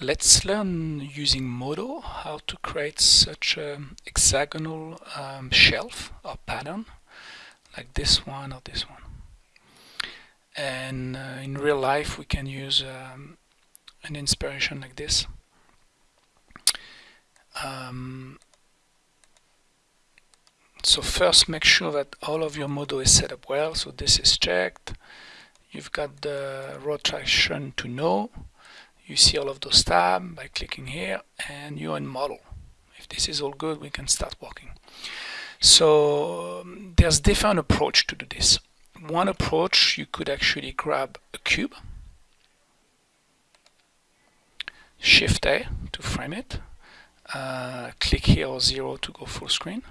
Let's learn using Modo how to create such an hexagonal um, shelf or pattern like this one or this one. And uh, in real life we can use um, an inspiration like this. Um, so first make sure that all of your Modo is set up well. So this is checked. You've got the rotation to no you see all of those tabs by clicking here and you're in model. If this is all good we can start working. So um, there's different approach to do this. One approach you could actually grab a cube shift A to frame it uh, click here or zero to go full screen.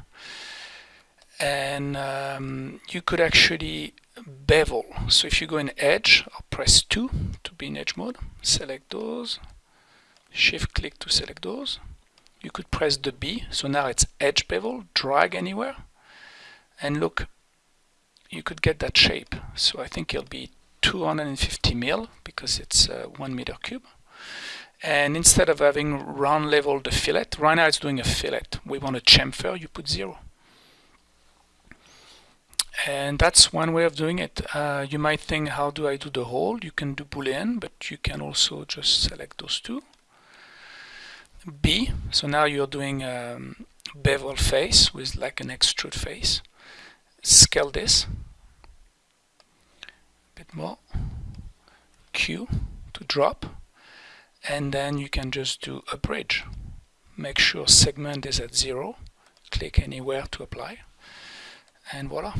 And um, you could actually bevel. So if you go in edge, I'll press 2 to be in edge mode, select those, shift click to select those. You could press the B, so now it's edge bevel, drag anywhere, and look, you could get that shape. So I think it'll be 250 mil because it's uh, one meter cube. And instead of having round level the fillet, right now it's doing a fillet. We want a chamfer, you put zero and that's one way of doing it. Uh, you might think, how do I do the hole? You can do boolean, but you can also just select those two. B, so now you're doing um, bevel face with like an extrude face. Scale this a bit more. Q to drop, and then you can just do a bridge. Make sure segment is at zero. Click anywhere to apply, and voila.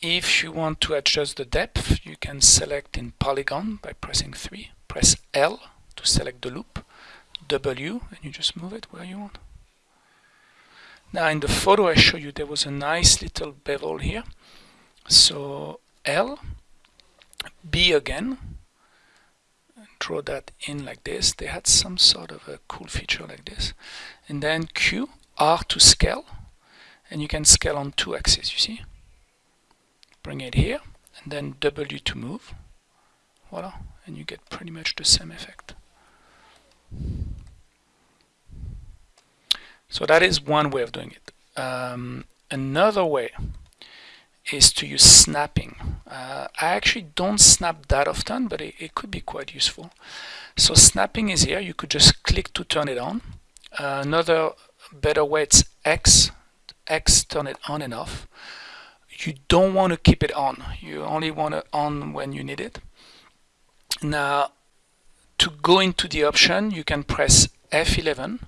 If you want to adjust the depth, you can select in polygon by pressing 3. Press L to select the loop, W, and you just move it where you want. Now in the photo I show you there was a nice little bevel here. So L, B again, draw that in like this. They had some sort of a cool feature like this. And then Q, R to scale, and you can scale on two axes, you see? Bring it here and then W to move. Voila and you get pretty much the same effect. So that is one way of doing it. Um, another way is to use snapping. Uh, I actually don't snap that often but it, it, could be quite useful. So snapping is here. You could just click to turn it on. Uh, another better way it's X X turn it on and off. You don't want to keep it on. You only want it on when you need it. Now to go into the option you can press F11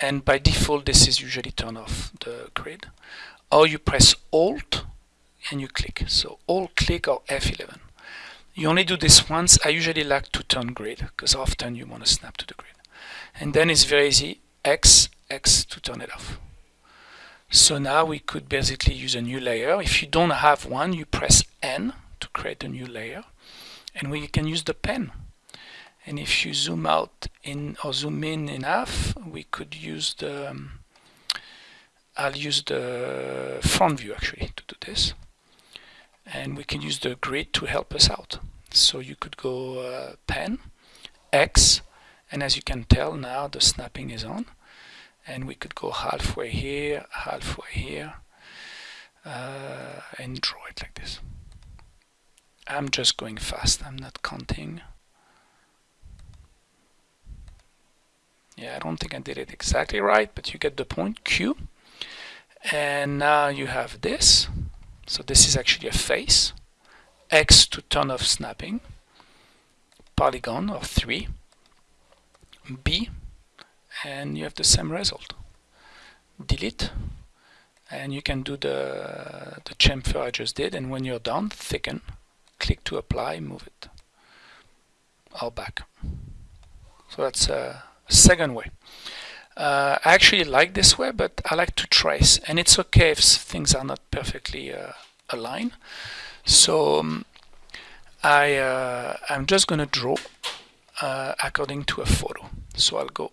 and by default this is usually turn off the grid. Or you press alt and you click. So alt click or F11 you only do this once. I usually like to turn grid because often you want to snap to the grid. And then it's very easy X X to turn it off so now we could basically use a new layer. If you don't have one, you press N to create a new layer. And we can use the pen. And if you zoom out in or zoom in enough, we could use the, um, I'll use the front view actually to do this. And we can use the grid to help us out. So you could go uh, pen, X, and as you can tell now the snapping is on and we could go halfway here, halfway here, uh, and draw it like this. I'm just going fast, I'm not counting. Yeah, I don't think I did it exactly right, but you get the point, Q. And now you have this. So this is actually a face. X to turn off snapping. Polygon of 3. B and you have the same result. Delete and you can do the, the chamfer I just did and when you're done, thicken, click to apply, move it or back. So that's a second way. Uh, I actually like this way, but I like to trace, and it's okay if things are not perfectly uh, aligned. So um, I, uh, I'm just going to draw uh, according to a photo. So I'll go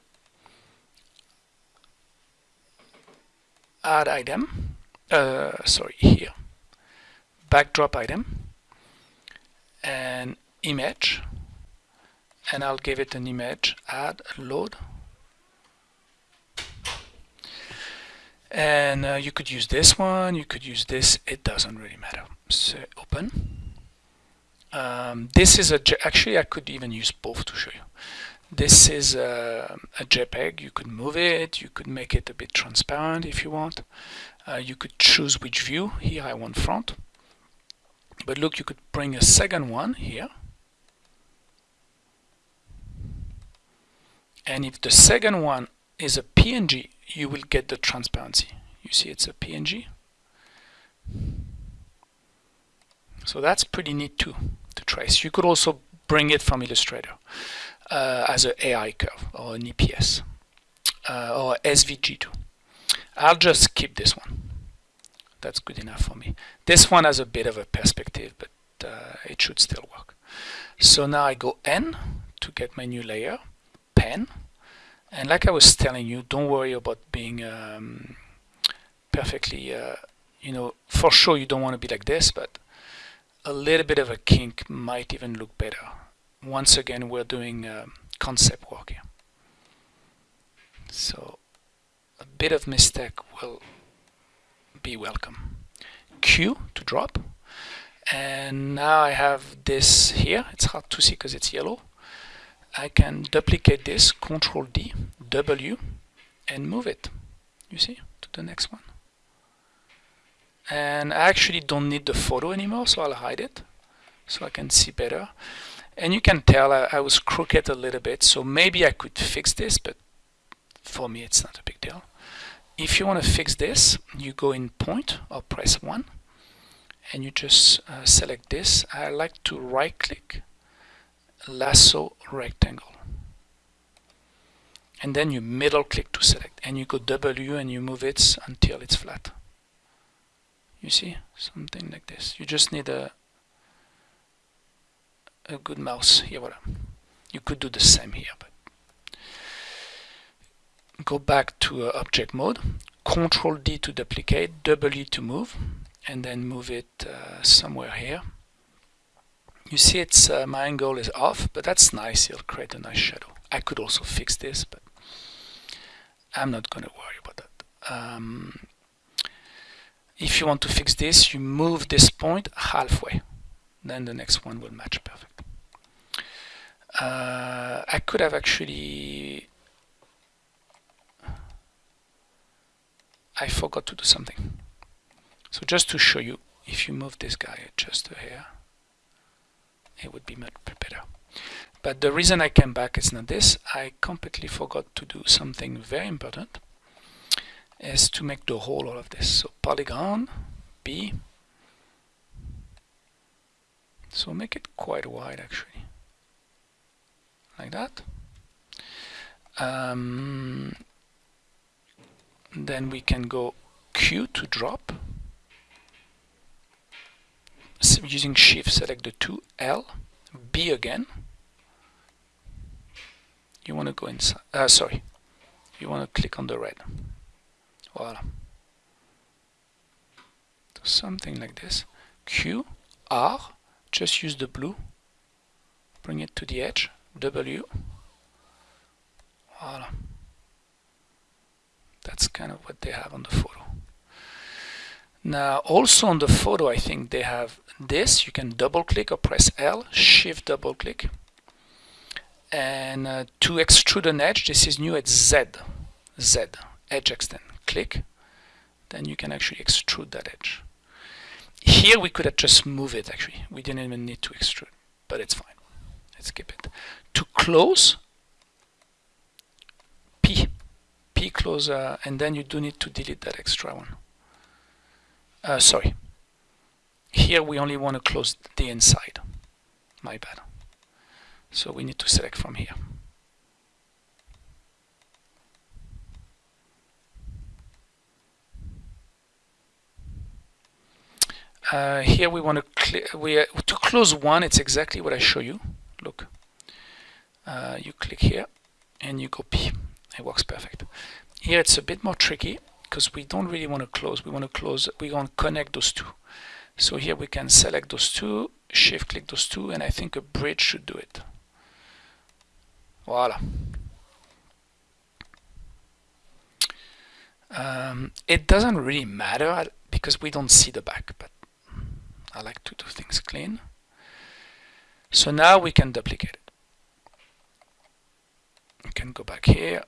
add item, uh, sorry, here, backdrop item, and image, and I'll give it an image, add, load. And uh, you could use this one, you could use this, it doesn't really matter. So open. Um, this is a, actually I could even use both to show you. This is a, a, JPEG, you could move it, you could make it a bit transparent if you want. Uh, you could choose which view, here I want front. But look, you could bring a second one here. And if the second one is a PNG, you will get the transparency. You see it's a PNG. So that's pretty neat too to trace. You could also bring it from Illustrator uh, as an AI curve or an EPS uh, or SVG too. I'll just keep this one. That's good enough for me. This one has a bit of a perspective, but uh, it should still work. So now I go N to get my new layer, pen, and like I was telling you, don't worry about being um, perfectly, uh, you know, for sure you don't want to be like this, but a little bit of a kink might even look better. Once again, we're doing uh, concept work here. So a bit of mistake will be welcome. Q to drop. And now I have this here. It's hard to see because it's yellow. I can duplicate this, Control D, W, and move it. You see, to the next one. And I actually don't need the photo anymore, so I'll hide it so I can see better. And you can tell I, I was crooked a little bit, so maybe I could fix this, but for me it's not a big deal. If you want to fix this, you go in point or press 1 and you just uh, select this. I like to right click lasso rectangle and then you middle click to select and you go W and you move it until it's flat you see something like this you just need a a good mouse here voilà. you could do the same here but go back to uh, object mode control D to duplicate W to move and then move it uh, somewhere here you see it's uh, my angle is off, but that's nice. It'll create a nice shadow. I could also fix this, but I'm not going to worry about that. Um, if you want to fix this, you move this point halfway. Then the next one will match perfect. Uh, I could have actually... I forgot to do something. So just to show you, if you move this guy just here, it would be much better. But the reason I came back is not this. I completely forgot to do something very important is to make the hole all of this. So polygon, B. So make it quite wide actually. Like that. Um, then we can go Q to drop using shift select the two L B again you want to go inside uh, sorry you want to click on the red voila something like this. Q R just use the blue. Bring it to the edge. W. Voila. That's kind of what they have on the photo. Now also on the photo I think they have this. You can double click or press L shift double click. And uh, to extrude an edge this is new at Z. Z edge extend. Click. Then you can actually extrude that edge here we could have just move it actually. We didn't even need to extrude but it's fine. Let's skip it. To close P P close uh, and then you do need to delete that extra one. Uh, sorry. Here we only want to close the inside. My bad. So we need to select from here uh, here we want to we uh, to close one it's exactly what I show you. Look. Uh, you click here and you go P it works perfect. Here it's a bit more tricky because we don't really want to close. We want to close we want to connect those two. So here we can select those two shift click those two and I think a bridge should do it. Voila. Um, it doesn't really matter because we don't see the back, but I like to do things clean. So now we can duplicate it. We can go back here,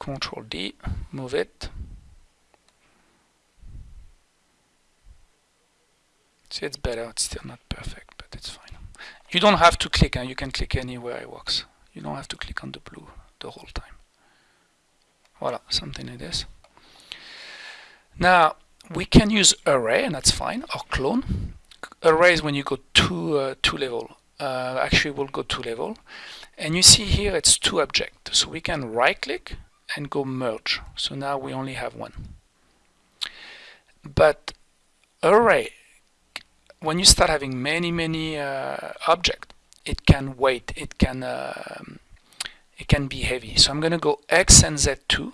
Control D, move it. See, it's better. It's still not perfect, but it's fine. You don't have to click, and you can click anywhere it works. You don't have to click on the blue the whole time. Voila, something like this. Now, we can use array, and that's fine, or clone. Array is when you go two, uh, two level. Uh, actually, we'll go two level. And you see here it's two objects. So we can right click and go merge. So now we only have one. But array, when you start having many, many uh, objects, it can wait, it can, uh, it can be heavy. So I'm going to go X and Z2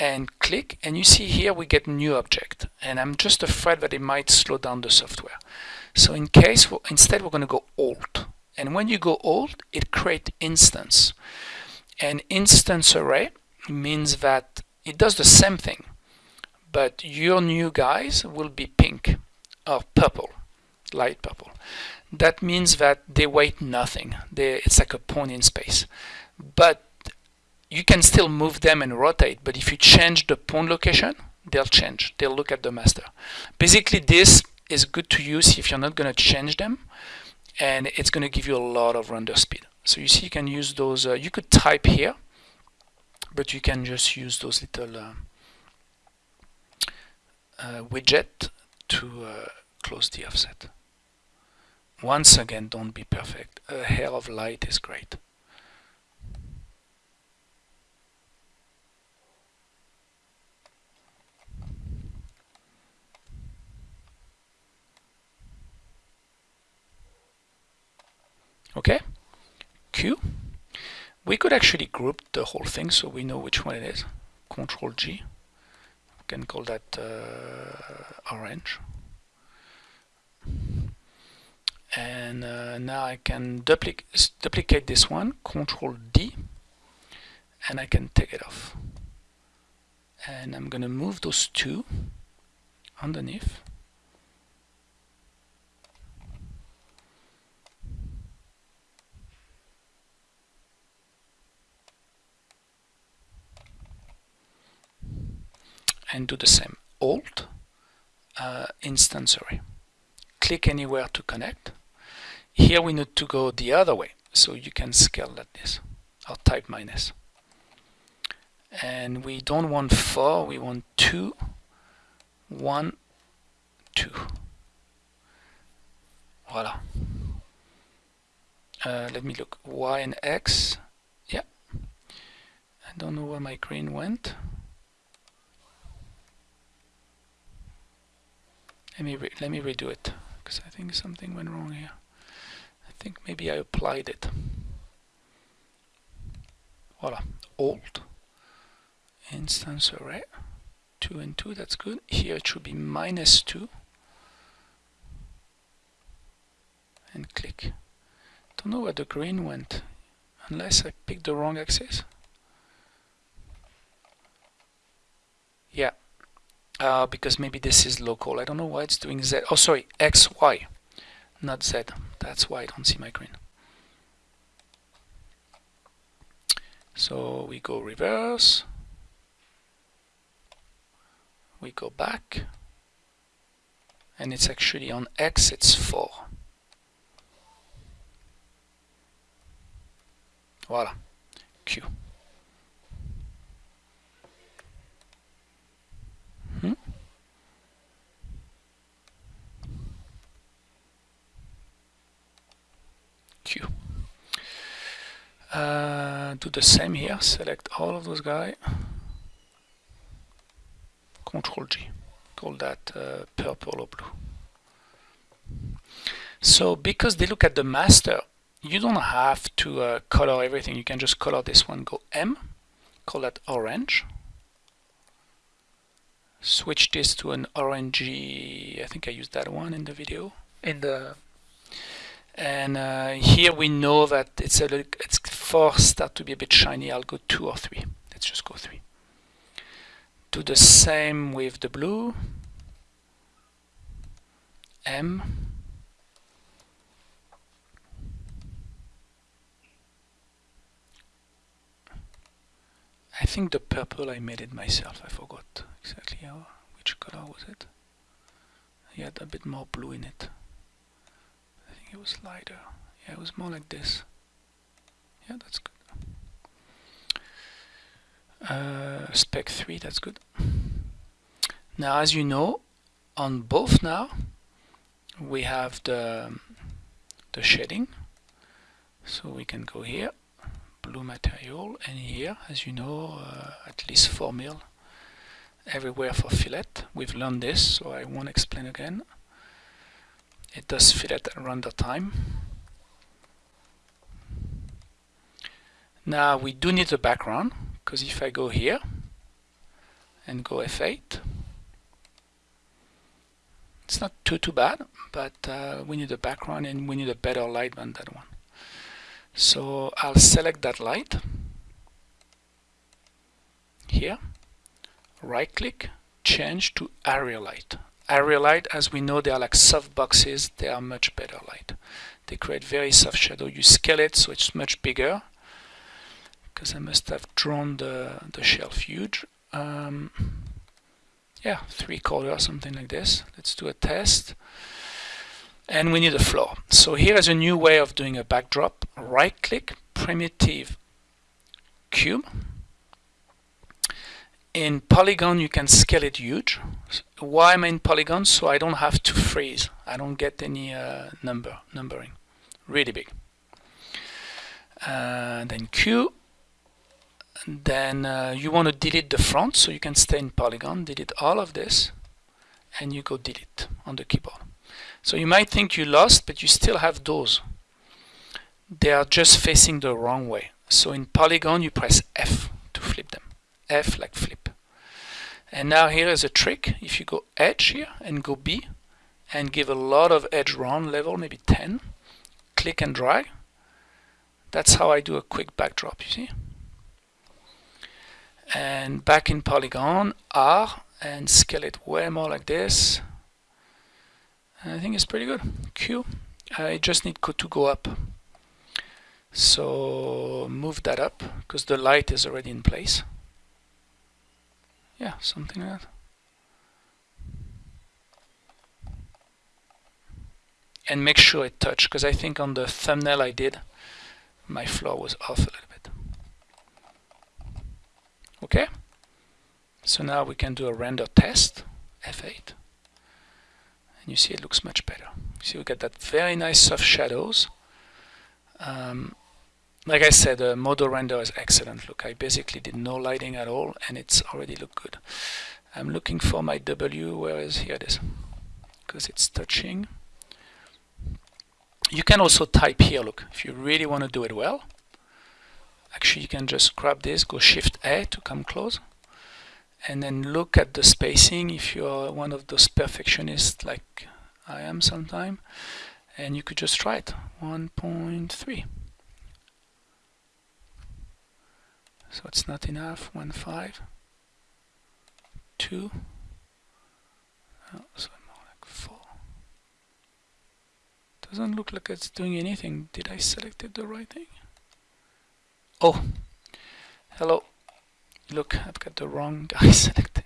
and click and you see here we get new object. And I'm just afraid that it might slow down the software. So in case instead we're going to go alt. And when you go alt it creates instance. And instance array means that it does the same thing but your new guys will be pink or purple light purple. That means that they weight nothing. They, it's like a point in space. But you can still move them and rotate, but if you change the pawn location, they'll change. They'll look at the master. Basically, this is good to use if you're not going to change them, and it's going to give you a lot of render speed. So you see, you can use those. Uh, you could type here, but you can just use those little uh, uh, widget to uh, close the offset. Once again, don't be perfect. A hair of light is great. Okay, Q. We could actually group the whole thing so we know which one it is. Control G. We can call that uh, orange. And uh, now I can duplic duplicate this one, Control D, and I can take it off. And I'm going to move those two underneath. And do the same. Alt, uh, instance. Click anywhere to connect. Here we need to go the other way, so you can scale like this, or type minus. And we don't want 4, we want 2, 1, 2. Voila. Uh, let me look. Y and X. Yeah. I don't know where my green went. Let me let me redo it because I think something went wrong here. I think maybe I applied it. Voila, alt instance array 2 and 2, that's good. Here it should be minus 2 and click. Don't know where the green went unless I picked the wrong axis. Yeah, uh, because maybe this is local. I don't know why it's doing Z. Oh, sorry, X, Y, not Z. That's why I don't see my green. So we go reverse. We go back. And it's actually on X, it's 4. Voila. Q. Uh, do the same here, select all of those guys, Control G, call that uh, purple or blue. So because they look at the master, you don't have to uh, color everything, you can just color this one, go M, call that orange, switch this to an orangey, I think I used that one in the video, in the and uh, here we know that it's a little, it's four start to be a bit shiny. I'll go two or three. Let's just go three. Do the same with the blue. M. I think the purple I made it myself. I forgot exactly how which color was it had a bit more blue in it it was lighter. Yeah, it was more like this. Yeah, that's good. Uh, spec 3, that's good. Now, as you know, on both now, we have the, the shading. So we can go here, blue material, and here, as you know, uh, at least 4 mil everywhere for fillet. We've learned this, so I won't explain again it does fillet at render time. Now we do need a background because if I go here and go F8 it's not too too bad but uh, we need a background and we need a better light than that one. So I'll select that light here. Right click change to area light area light, as we know, they are like soft boxes. They are much better light. They create very soft shadow. You scale it so it's much bigger because I must have drawn the, the shelf huge. Um, yeah, three quarter, something like this. Let's do a test. And we need a floor. So here is a new way of doing a backdrop. Right click, primitive cube in Polygon, you can scale it huge. Why I'm in Polygon? So I don't have to freeze. I don't get any uh, number numbering. Really big. Uh, then Q. Then uh, you want to delete the front, so you can stay in Polygon, delete all of this, and you go delete on the keyboard. So you might think you lost, but you still have those. They are just facing the wrong way. So in Polygon, you press F to flip them. F like flip. And now here is a trick. If you go edge here and go B and give a lot of edge round level, maybe 10, click and drag. That's how I do a quick backdrop, you see. And back in Polygon, R, and scale it way more like this. And I think it's pretty good. Q, I just need to go up. So move that up, because the light is already in place yeah, something like that. And make sure it touch, because I think on the thumbnail I did, my floor was off a little bit. Okay, so now we can do a render test, F8, and you see it looks much better. You see we get that very nice soft shadows. Um, like I said, the Modo render is excellent. Look, I basically did no lighting at all, and it's already look good. I'm looking for my W, where is, here it is, because it's touching. You can also type here, look, if you really want to do it well. Actually, you can just grab this, go Shift A to come close, and then look at the spacing if you're one of those perfectionists like I am sometime, and you could just try it, 1.3. so it's not enough. 1 5 2 oh, so more like 4 doesn't look like it's doing anything. Did I selected the right thing? Oh hello. Look I've got the wrong guy selected.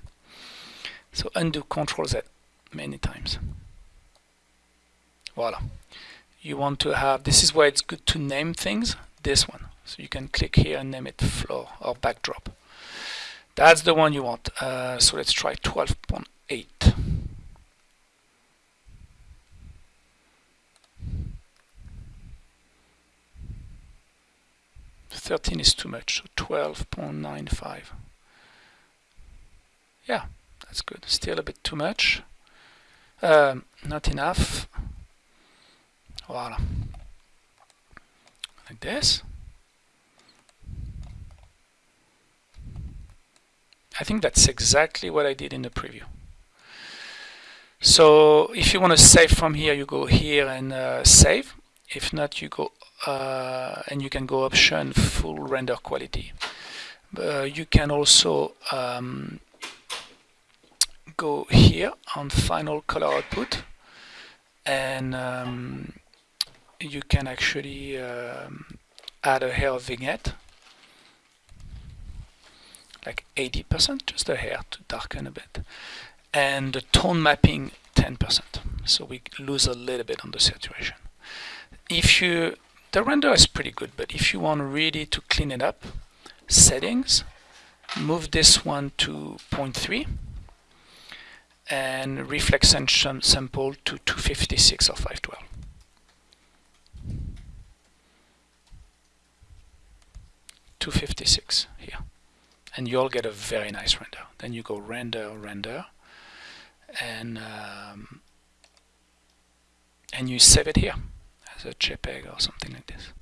So undo control Z many times. Voila. You want to have this is why it's good to name things. This one so you can click here and name it floor or backdrop. That's the one you want. Uh, so let's try 12.8. Thirteen is too much, so twelve point nine five. Yeah, that's good. Still a bit too much. Um, not enough. Voila. Like this. I think that's exactly what I did in the preview. So if you want to save from here, you go here and uh, save. if not you go uh, and you can go option full render quality uh, you can also um, go here on final color output and um, you can actually um, add a hair vignette like 80% just a hair to darken a bit. And the tone mapping 10% so we lose a little bit on the saturation. If you the render is pretty good but if you want really to clean it up settings move this one to 0.3 and reflection sample to 256 or 512 256 here and you'll get a very nice render. Then you go render render and um, and you save it here as a JPEG or something like this